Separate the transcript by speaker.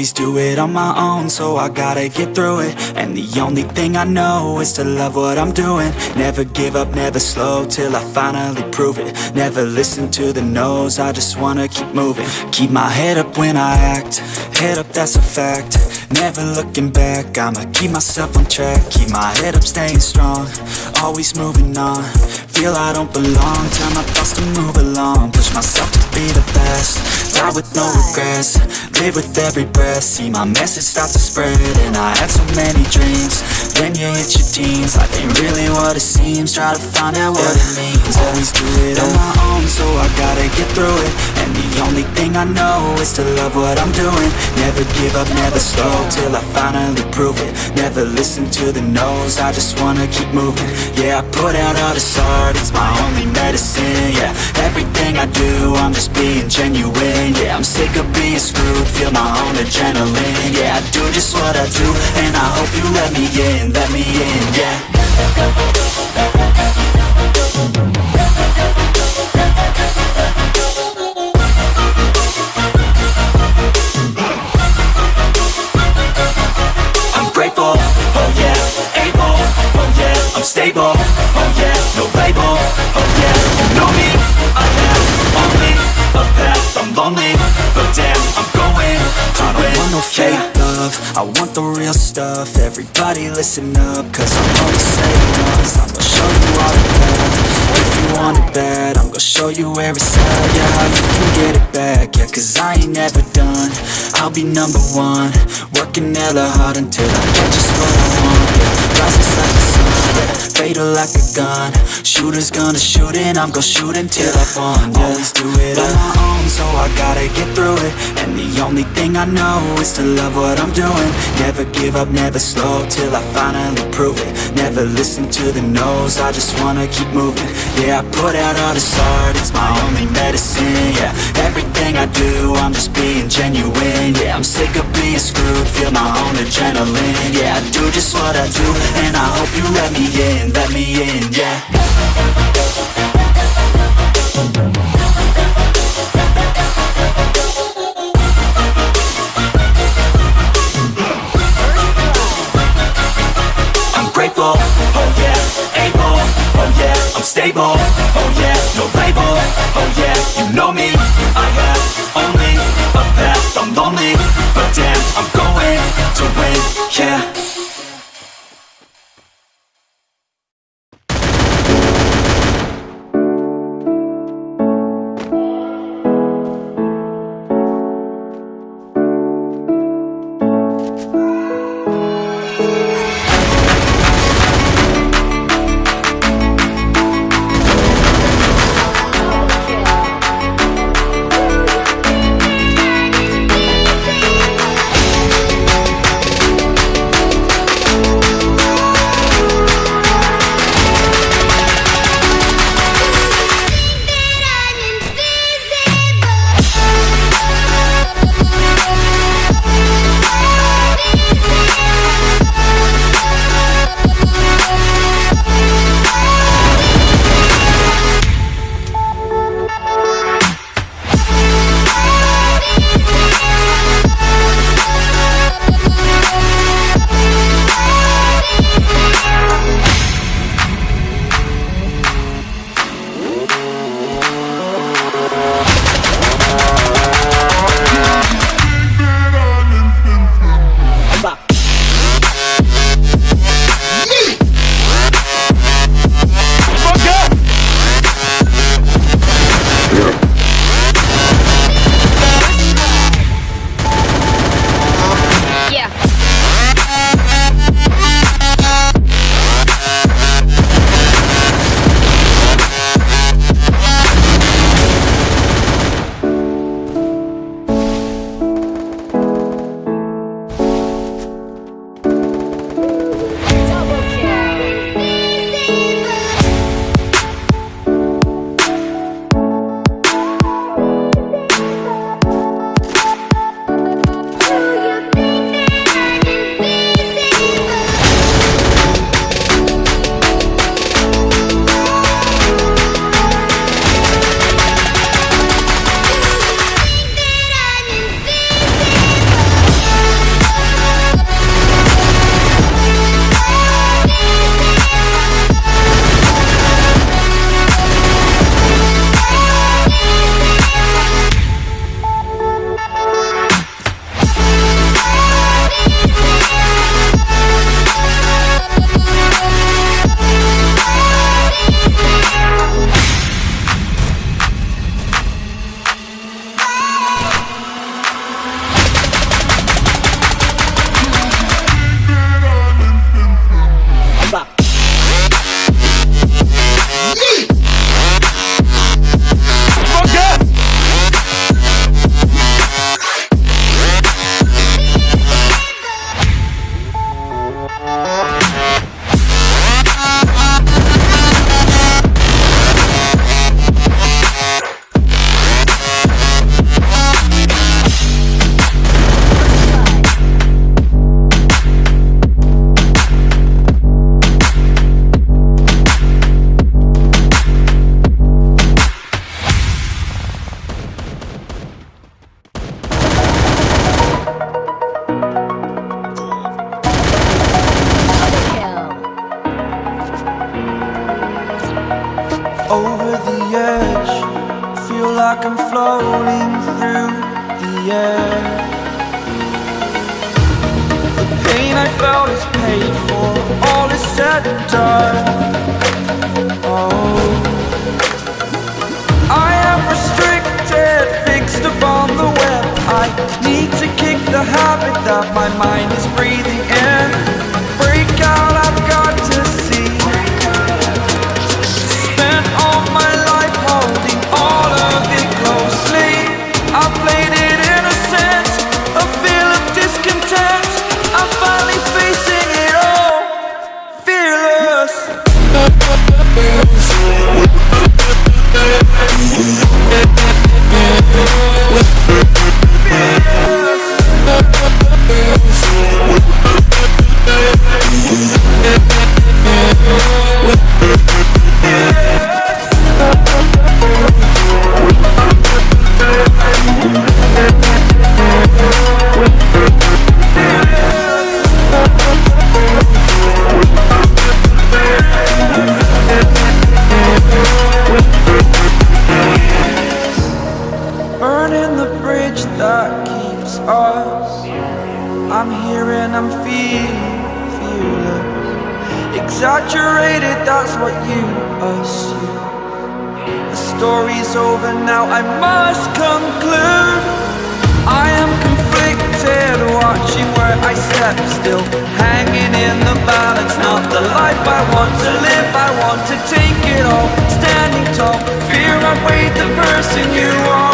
Speaker 1: Always do it on my own, so I gotta get through it. And the only thing I know is to love what I'm doing. Never give up, never slow, till I finally prove it. Never listen to the no's, I just wanna keep moving. Keep my head up when I act, head up that's a fact. Never looking back, I'ma keep myself on track. Keep my head up, staying strong, always moving on. Feel I don't belong, tell my thoughts to move along. Push myself to be the best, die with no regrets Live with every breath, see my message start to spread And I had so many dreams, then you hit your teens Life ain't really what it seems, try to find out what it means. Always do it on my own, so I gotta get through it. And the only thing I know is to love what I'm doing. Never give up, never slow, till I finally prove it. Never listen to the no's, I just wanna keep moving. Yeah, I put out all this art, it's my everything I do, I'm just being genuine. Yeah, I'm sick of being screwed, feel my own adrenaline. Yeah, I do just what I do, and I hope you let me in, let me in, yeah but damn, I'm going to I don't want no fake love, I want the real stuff, everybody listen up, cause I'm gonna say once, I'm gonna show you all the path, if you want it bad, I'm gonna show you every side, yeah, how you can get it back, yeah, cause I ain't never done, I'll be number one, working hella hard until I get just what I want, yeah, rises like the yeah, fatal like a gun, shooters gonna shoot and I'm gonna shoot until I yeah, always do it on my own, so I gotta get through it, and the only thing I know is to love what I'm doing, never give up, never slow, till I finally prove it, never listen to the no's, I just wanna keep moving, yeah, I put out all this art, it's my only medicine, yeah, everything I do, I'm just being genuine, yeah, I'm sick of being screwed, feel my own adrenaline, yeah, I do just what I do, and I hope let me in, let me in, yeah I'm grateful, oh yeah, able, oh yeah, I'm stable, oh yeah, no label, oh yeah, you know me, I have only a path, I'm lonely, but damn, I'm going to win, yeah.
Speaker 2: over the edge. Feel like I'm floating through the air. The pain I felt is paid for. All is said and done. Oh. Exaggerated, that's what you assume. The story's over now, I must conclude. I am conflicted, watching where I step still, hanging in the balance. Not the life I want to live, I want to take it all. Standing tall, fear I weighed the person you are.